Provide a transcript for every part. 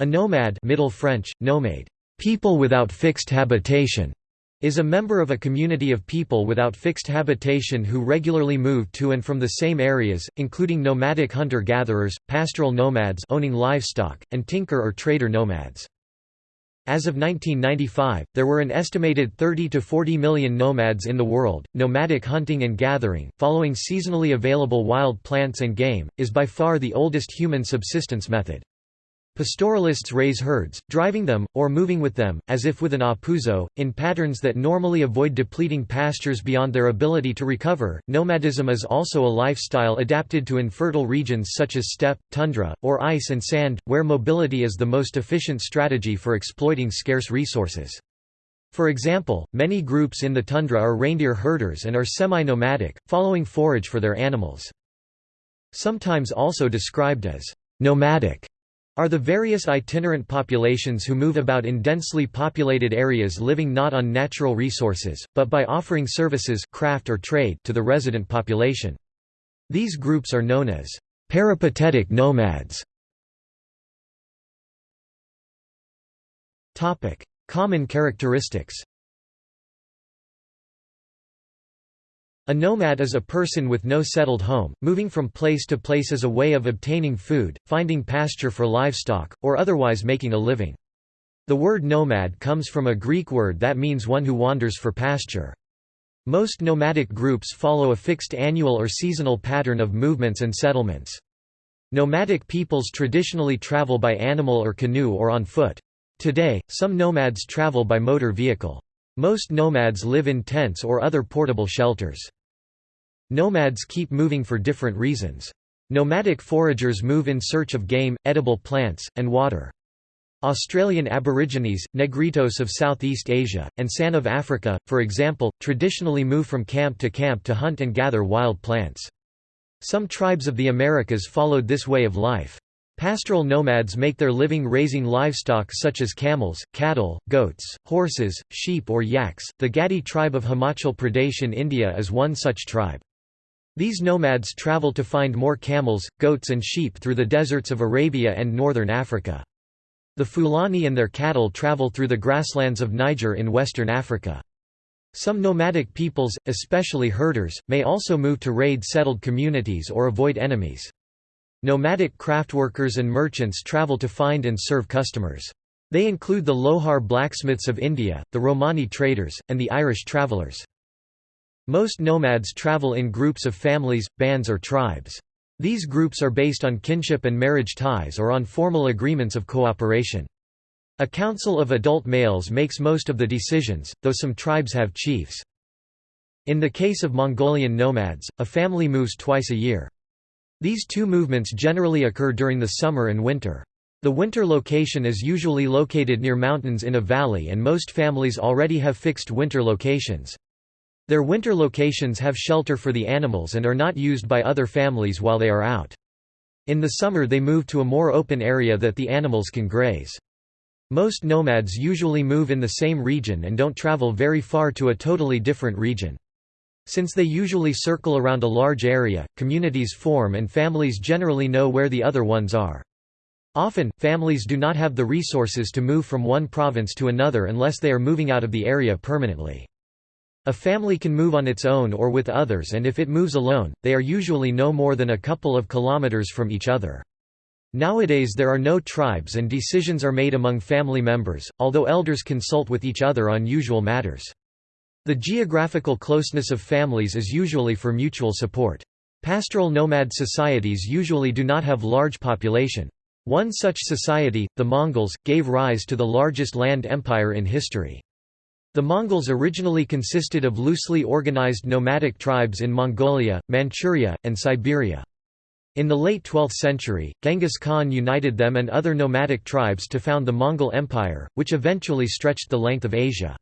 A nomad Middle French, nomade, people without fixed habitation, is a member of a community of people without fixed habitation who regularly move to and from the same areas, including nomadic hunter-gatherers, pastoral nomads owning livestock, and tinker or trader nomads. As of 1995, there were an estimated 30 to 40 million nomads in the world. Nomadic hunting and gathering, following seasonally available wild plants and game, is by far the oldest human subsistence method. Pastoralists raise herds, driving them, or moving with them, as if with an apuzzo, in patterns that normally avoid depleting pastures beyond their ability to recover. Nomadism is also a lifestyle adapted to infertile regions such as steppe, tundra, or ice and sand, where mobility is the most efficient strategy for exploiting scarce resources. For example, many groups in the tundra are reindeer herders and are semi-nomadic, following forage for their animals. Sometimes also described as nomadic are the various itinerant populations who move about in densely populated areas living not on natural resources, but by offering services craft or trade to the resident population. These groups are known as peripatetic nomads. Common characteristics A nomad is a person with no settled home, moving from place to place as a way of obtaining food, finding pasture for livestock, or otherwise making a living. The word nomad comes from a Greek word that means one who wanders for pasture. Most nomadic groups follow a fixed annual or seasonal pattern of movements and settlements. Nomadic peoples traditionally travel by animal or canoe or on foot. Today, some nomads travel by motor vehicle. Most nomads live in tents or other portable shelters. Nomads keep moving for different reasons. Nomadic foragers move in search of game, edible plants, and water. Australian Aborigines, Negritos of Southeast Asia, and San of Africa, for example, traditionally move from camp to camp to hunt and gather wild plants. Some tribes of the Americas followed this way of life. Pastoral nomads make their living raising livestock such as camels, cattle, goats, horses, sheep or yaks. The Gadi tribe of Himachal Pradesh in India is one such tribe. These nomads travel to find more camels, goats and sheep through the deserts of Arabia and northern Africa. The Fulani and their cattle travel through the grasslands of Niger in western Africa. Some nomadic peoples, especially herders, may also move to raid settled communities or avoid enemies. Nomadic craftworkers and merchants travel to find and serve customers. They include the Lohar blacksmiths of India, the Romani traders, and the Irish travellers. Most nomads travel in groups of families, bands or tribes. These groups are based on kinship and marriage ties or on formal agreements of cooperation. A council of adult males makes most of the decisions, though some tribes have chiefs. In the case of Mongolian nomads, a family moves twice a year. These two movements generally occur during the summer and winter. The winter location is usually located near mountains in a valley and most families already have fixed winter locations. Their winter locations have shelter for the animals and are not used by other families while they are out. In the summer they move to a more open area that the animals can graze. Most nomads usually move in the same region and don't travel very far to a totally different region. Since they usually circle around a large area, communities form and families generally know where the other ones are. Often, families do not have the resources to move from one province to another unless they are moving out of the area permanently. A family can move on its own or with others and if it moves alone, they are usually no more than a couple of kilometers from each other. Nowadays there are no tribes and decisions are made among family members, although elders consult with each other on usual matters. The geographical closeness of families is usually for mutual support. Pastoral nomad societies usually do not have large population. One such society, the Mongols, gave rise to the largest land empire in history. The Mongols originally consisted of loosely organized nomadic tribes in Mongolia, Manchuria, and Siberia. In the late 12th century, Genghis Khan united them and other nomadic tribes to found the Mongol Empire, which eventually stretched the length of Asia.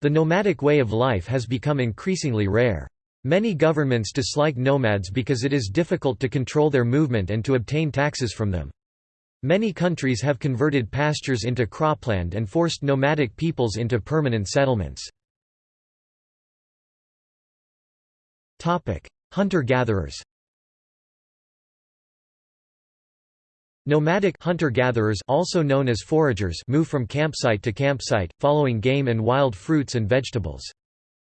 The nomadic way of life has become increasingly rare. Many governments dislike nomads because it is difficult to control their movement and to obtain taxes from them. Many countries have converted pastures into cropland and forced nomadic peoples into permanent settlements. Hunter-gatherers Nomadic hunter-gatherers also known as foragers move from campsite to campsite, following game and wild fruits and vegetables.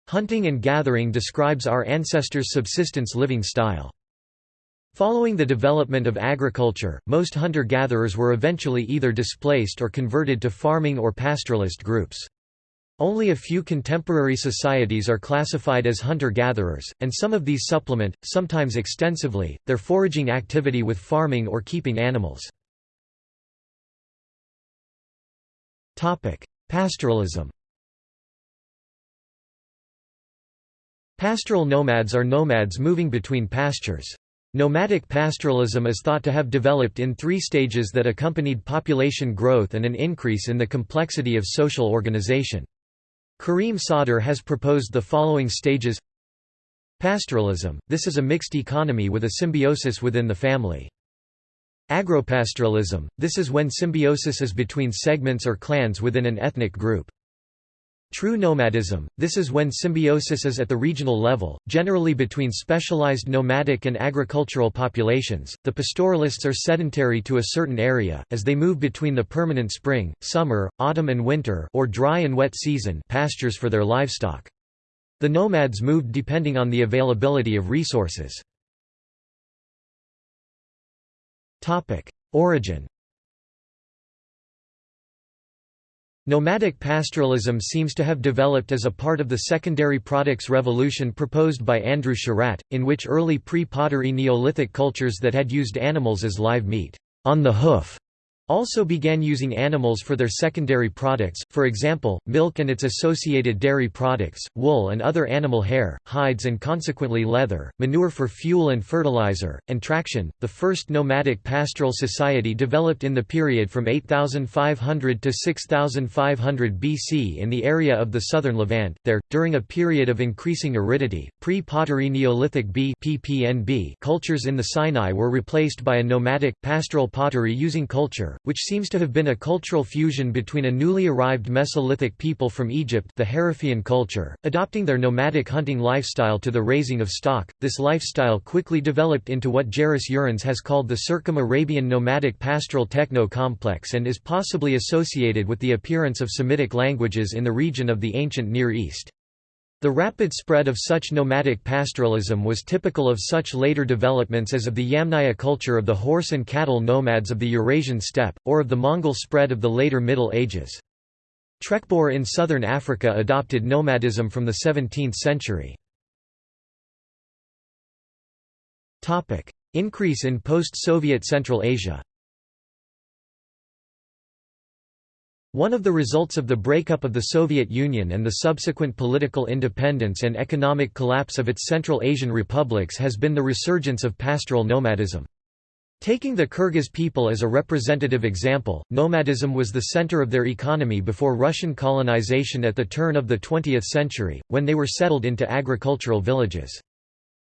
Hunting and gathering describes our ancestors' subsistence living style. Following the development of agriculture, most hunter-gatherers were eventually either displaced or converted to farming or pastoralist groups. Only a few contemporary societies are classified as hunter-gatherers, and some of these supplement, sometimes extensively, their foraging activity with farming or keeping animals. Pastoralism Pastoral nomads are nomads moving between pastures. Nomadic pastoralism is thought to have developed in three stages that accompanied population growth and an increase in the complexity of social organization. Karim Sadr has proposed the following stages Pastoralism – This is a mixed economy with a symbiosis within the family. Agropastoralism – This is when symbiosis is between segments or clans within an ethnic group. True nomadism – This is when symbiosis is at the regional level, generally between specialized nomadic and agricultural populations. The pastoralists are sedentary to a certain area, as they move between the permanent spring, summer, autumn and winter or dry and wet season pastures for their livestock. The nomads moved depending on the availability of resources. Origin Nomadic pastoralism seems to have developed as a part of the secondary products revolution proposed by Andrew Sherratt, in which early pre-pottery Neolithic cultures that had used animals as live meat on the hoof also began using animals for their secondary products, for example, milk and its associated dairy products, wool and other animal hair, hides and consequently leather, manure for fuel and fertilizer, and traction. The first nomadic pastoral society developed in the period from 8500 to 6500 BC in the area of the southern Levant. There, during a period of increasing aridity, pre-pottery Neolithic B cultures in the Sinai were replaced by a nomadic, pastoral pottery using culture, which seems to have been a cultural fusion between a newly arrived Mesolithic people from Egypt the Harifian culture, adopting their nomadic hunting lifestyle to the raising of stock. This lifestyle quickly developed into what Juris Zarins has called the Circum-Arabian nomadic pastoral techno-complex and is possibly associated with the appearance of Semitic languages in the region of the ancient Near East. The rapid spread of such nomadic pastoralism was typical of such later developments as of the Yamnaya culture of the horse and cattle nomads of the Eurasian steppe, or of the Mongol spread of the later Middle Ages. Trekboer in southern Africa adopted nomadism from the 17th century. Increase in post-Soviet Central Asia One of the results of the breakup of the Soviet Union and the subsequent political independence and economic collapse of its Central Asian republics has been the resurgence of pastoral nomadism. Taking the Kyrgyz people as a representative example, nomadism was the center of their economy before Russian colonization at the turn of the 20th century, when they were settled into agricultural villages.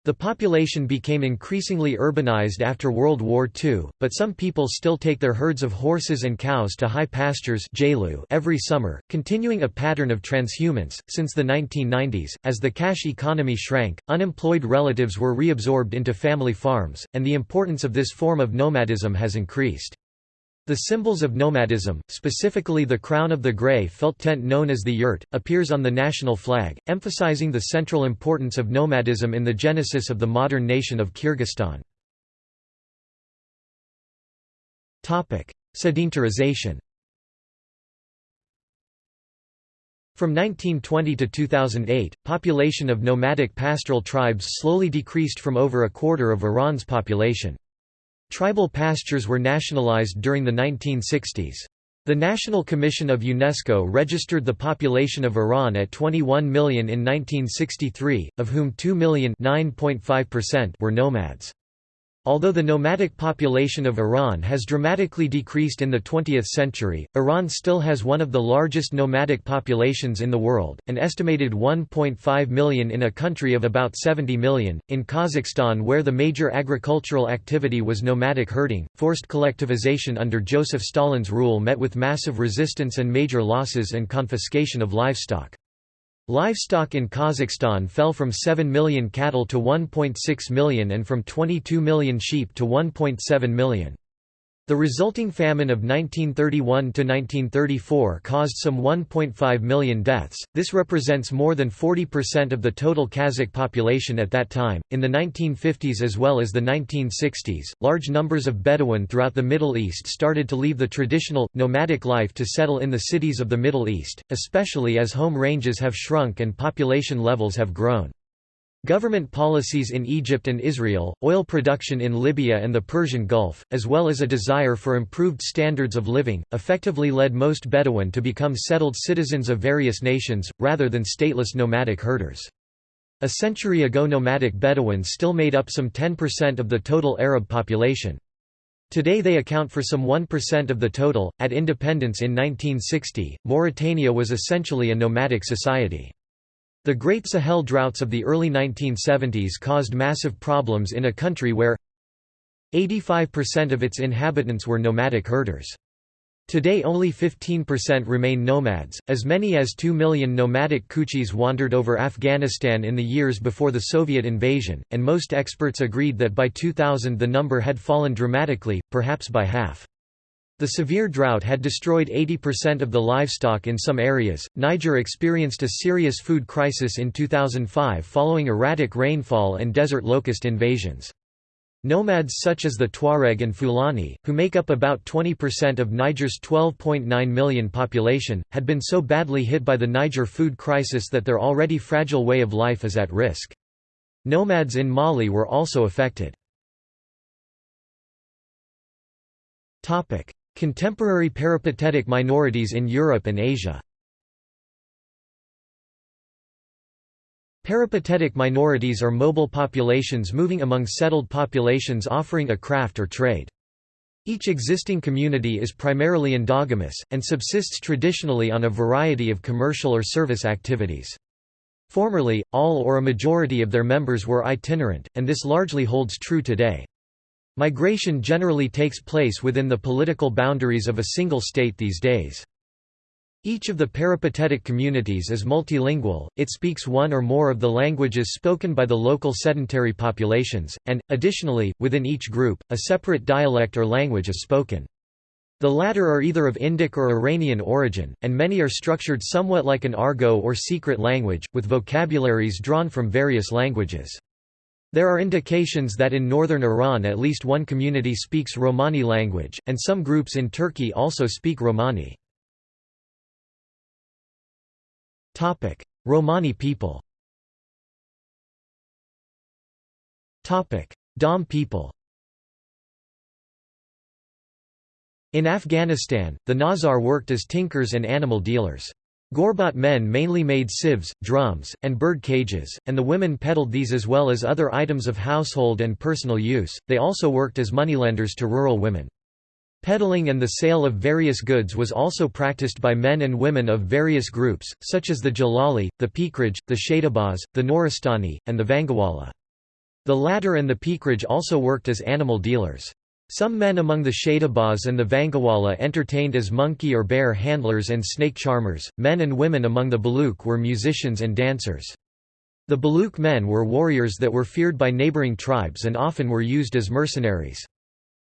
The population became increasingly urbanized after World War II, but some people still take their herds of horses and cows to high pastures every summer, continuing a pattern of transhumance. Since the 1990s, as the cash economy shrank, unemployed relatives were reabsorbed into family farms, and the importance of this form of nomadism has increased. The symbols of nomadism, specifically the crown of the grey felt tent known as the yurt, appears on the national flag, emphasizing the central importance of nomadism in the genesis of the modern nation of Kyrgyzstan. Sedentarization From 1920 to 2008, population of nomadic pastoral tribes slowly decreased from over a quarter of Iran's population. Tribal pastures were nationalized during the 1960s. The National Commission of UNESCO registered the population of Iran at 21 million in 1963, of whom 2 million were nomads. Although the nomadic population of Iran has dramatically decreased in the 20th century, Iran still has one of the largest nomadic populations in the world, an estimated 1.5 million in a country of about 70 million. In Kazakhstan, where the major agricultural activity was nomadic herding, forced collectivization under Joseph Stalin's rule met with massive resistance and major losses and confiscation of livestock. Livestock in Kazakhstan fell from 7 million cattle to 1.6 million and from 22 million sheep to 1.7 million. The resulting famine of 1931–1934 caused some 1.5 million deaths, this represents more than 40% of the total Kazakh population at that time. In the 1950s as well as the 1960s, large numbers of Bedouin throughout the Middle East started to leave the traditional, nomadic life to settle in the cities of the Middle East, especially as home ranges have shrunk and population levels have grown. Government policies in Egypt and Israel, oil production in Libya and the Persian Gulf, as well as a desire for improved standards of living, effectively led most Bedouin to become settled citizens of various nations, rather than stateless nomadic herders. A century ago nomadic Bedouins still made up some 10% of the total Arab population. Today they account for some 1% of the total. At independence in 1960, Mauritania was essentially a nomadic society. The Great Sahel droughts of the early 1970s caused massive problems in a country where 85% of its inhabitants were nomadic herders. Today only 15% remain nomads, as many as 2 million nomadic Kuchis wandered over Afghanistan in the years before the Soviet invasion, and most experts agreed that by 2000 the number had fallen dramatically, perhaps by half. The severe drought had destroyed 80% of the livestock in some areas. Niger experienced a serious food crisis in 2005 following erratic rainfall and desert locust invasions. Nomads such as the Tuareg and Fulani, who make up about 20% of Niger's 12.9 million population, had been so badly hit by the Niger food crisis that their already fragile way of life is at risk. Nomads in Mali were also affected. Contemporary peripatetic minorities in Europe and Asia Peripatetic minorities are mobile populations moving among settled populations offering a craft or trade. Each existing community is primarily endogamous, and subsists traditionally on a variety of commercial or service activities. Formerly, all or a majority of their members were itinerant, and this largely holds true today. Migration generally takes place within the political boundaries of a single state these days. Each of the peripatetic communities is multilingual, it speaks one or more of the languages spoken by the local sedentary populations, and, additionally, within each group, a separate dialect or language is spoken. The latter are either of Indic or Iranian origin, and many are structured somewhat like an argot or secret language, with vocabularies drawn from various languages. There are indications that in northern Iran at least one community speaks Romani language, and some groups in Turkey also speak Romani. Romani people Dom people In Afghanistan, the Nazar worked as tinkers and animal dealers. Gorbat men mainly made sieves, drums, and bird cages, and the women peddled these as well as other items of household and personal use. They also worked as moneylenders to rural women. Peddling and the sale of various goods was also practiced by men and women of various groups, such as the Jalali, the Pikraj, the Shadabaz, the Noristani, and the Vangawala. The latter and the Pikraj also worked as animal dealers. Some men among the Shadabaz and the Vangawala entertained as monkey or bear handlers and snake charmers, men and women among the Baluk were musicians and dancers. The Baluk men were warriors that were feared by neighboring tribes and often were used as mercenaries.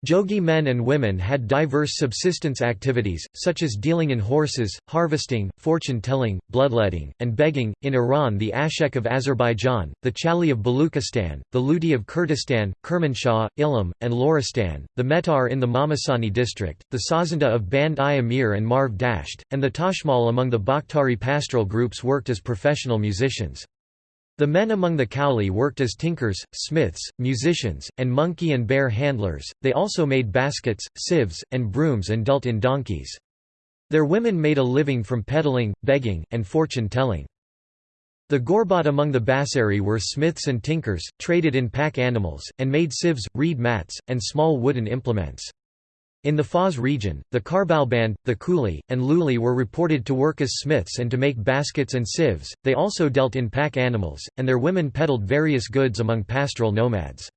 Jogi men and women had diverse subsistence activities, such as dealing in horses, harvesting, fortune-telling, bloodletting, and begging. In Iran the Ashek of Azerbaijan, the Chali of Baluchistan, the Ludi of Kurdistan, Kermanshah, Ilam, and Loristan, the Metar in the Mamasani district, the Sazanda of Band-i Amir and Marv Dasht, and the Tashmal among the Bakhtiari pastoral groups worked as professional musicians. The men among the Kowli worked as tinkers, smiths, musicians, and monkey and bear handlers, they also made baskets, sieves, and brooms and dealt in donkeys. Their women made a living from peddling, begging, and fortune-telling. The Gorbat among the Basseri were smiths and tinkers, traded in pack animals, and made sieves, reed mats, and small wooden implements. In the Fars region, the Karbalband, the Kuli, and Luli were reported to work as smiths and to make baskets and sieves. They also dealt in pack animals, and their women peddled various goods among pastoral nomads.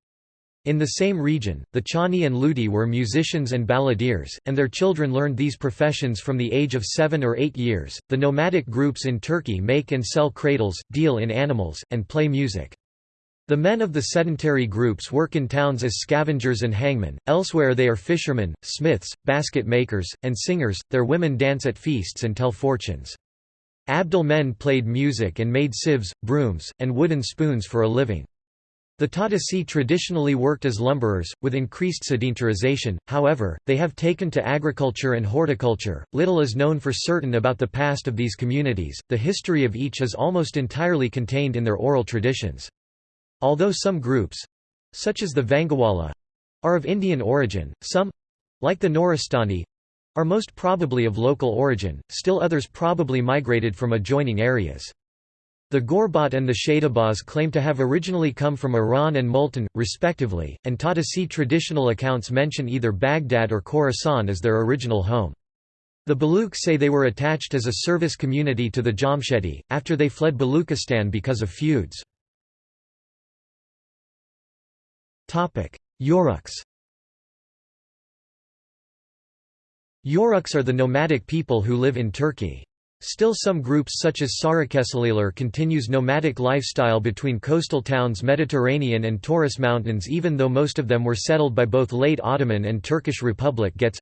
In the same region, the Chani and Ludi were musicians and balladeers, and their children learned these professions from the age of seven or eight years. The nomadic groups in Turkey make and sell cradles, deal in animals, and play music. The men of the sedentary groups work in towns as scavengers and hangmen, elsewhere they are fishermen, smiths, basket makers, and singers, their women dance at feasts and tell fortunes. Abdul men played music and made sieves, brooms, and wooden spoons for a living. The Tatasi traditionally worked as lumberers, with increased sedentarization, however, they have taken to agriculture and horticulture. Little is known for certain about the past of these communities, the history of each is almost entirely contained in their oral traditions. Although some groups such as the Vangawala are of Indian origin, some like the Noristani are most probably of local origin, still others probably migrated from adjoining areas. The Gorbat and the Shadabaz claim to have originally come from Iran and Multan, respectively, and Tatasi traditional accounts mention either Baghdad or Khorasan as their original home. The Baluch say they were attached as a service community to the Jamshedi, after they fled Baluchistan because of feuds. Yoruks. Yoruks are the nomadic people who live in Turkey. Still some groups such as Sarıkeseliler continues nomadic lifestyle between coastal towns Mediterranean and Taurus Mountains even though most of them were settled by both late Ottoman and Turkish Republic gets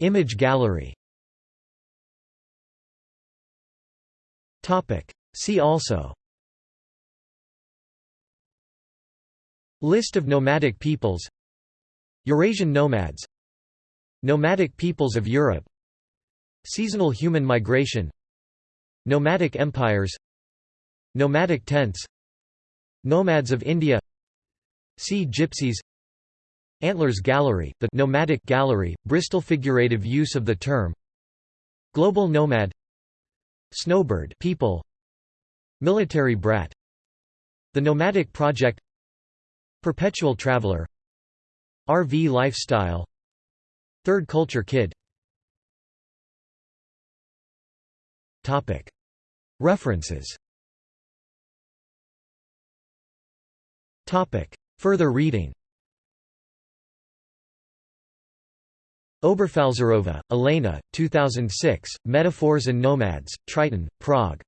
Image gallery See also List of nomadic peoples. Eurasian nomads. Nomadic peoples of Europe. Seasonal human migration. Nomadic empires. Nomadic tents. Nomads of India. See gypsies. Antlers Gallery, the nomadic gallery, Bristol figurative use of the term. Global nomad. Snowbird people. Military brat. The Nomadic Project Perpetual Traveler. RV lifestyle. Third Culture Kid. References. Further reading. Oberfalzerova, Elena, 2006, Metaphors and Nomads, Triton, Prague.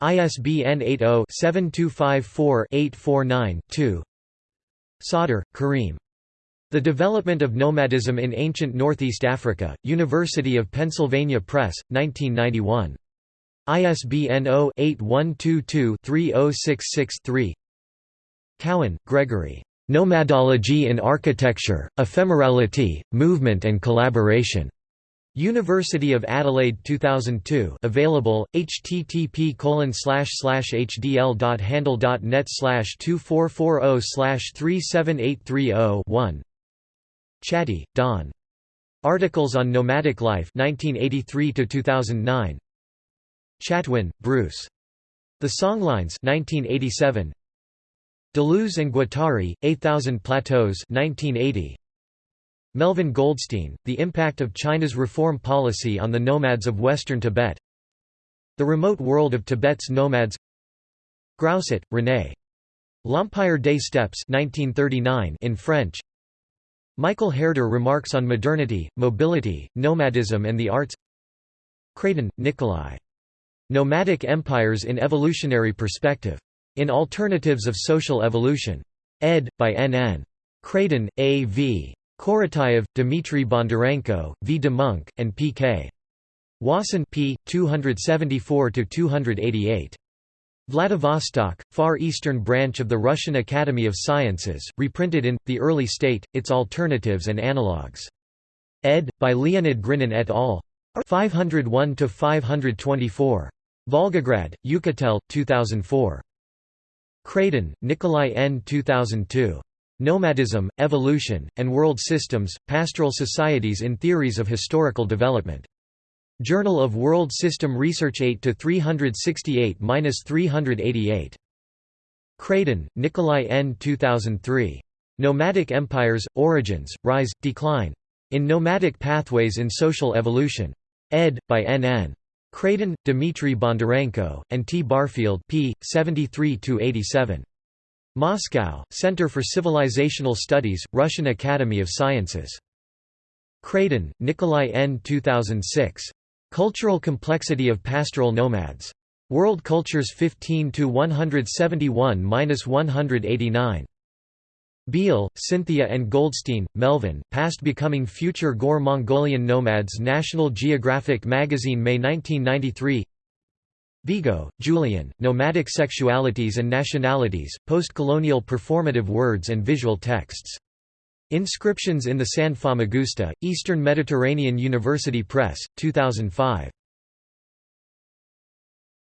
ISBN 80-7254-849-2 Sadr, Karim. The Development of Nomadism in Ancient Northeast Africa, University of Pennsylvania Press, 1991. ISBN 0-8122-3066-3 Cowan, Gregory. Nomadology in Architecture, Ephemerality, Movement and Collaboration. University of Adelaide 2002 available, http hdl.handle.net 2440 37830 1 Chatty, Dawn. Articles on Nomadic Life 1983–2009 Chatwin, Bruce. The Songlines 1987. Deleuze and Guattari, 8000 Plateaus 1980. Melvin Goldstein, The Impact of China's Reform Policy on the Nomads of Western Tibet The Remote World of Tibet's Nomads Grousset, René. L'Empire des Steppes 1939 in French Michael Herder remarks on modernity, mobility, nomadism and the arts Kradin, Nikolai. Nomadic Empires in Evolutionary Perspective. In Alternatives of Social Evolution. ed. by N. N. Kradin, A. V. Korotayev, Dmitry Bondarenko, V. de Munck, and P. K. Wasson p. 274–288. Vladivostok, Far Eastern branch of the Russian Academy of Sciences, reprinted in, The Early State, Its Alternatives and Analogues. ed. by Leonid Grinin et al. 501–524. Volgograd, Uchitel, 2004. Kradin, Nikolai N. 2002. Nomadism, Evolution, and World Systems, Pastoral Societies in Theories of Historical Development. Journal of World System Research 8 368-388. Kradin, Nikolai N. 2003. Nomadic Empires: Origins, Rise, Decline. In Nomadic Pathways in Social Evolution. ed. by N. N. Kradin, Dmitry Bondarenko, and T. Barfield p. 73–87. Moscow, Center for Civilizational Studies, Russian Academy of Sciences. Kradin, Nikolai N. 2006. Cultural Complexity of Pastoral Nomads. World Cultures 15 to 171-189. Beall, Cynthia and Goldstein, Melvin, Past Becoming Future Gore Mongolian Nomads National Geographic Magazine May 1993 Vigo, Julian, Nomadic Sexualities and Nationalities, Post-Colonial Performative Words and Visual Texts. Inscriptions in the San Famagusta, Eastern Mediterranean University Press, 2005.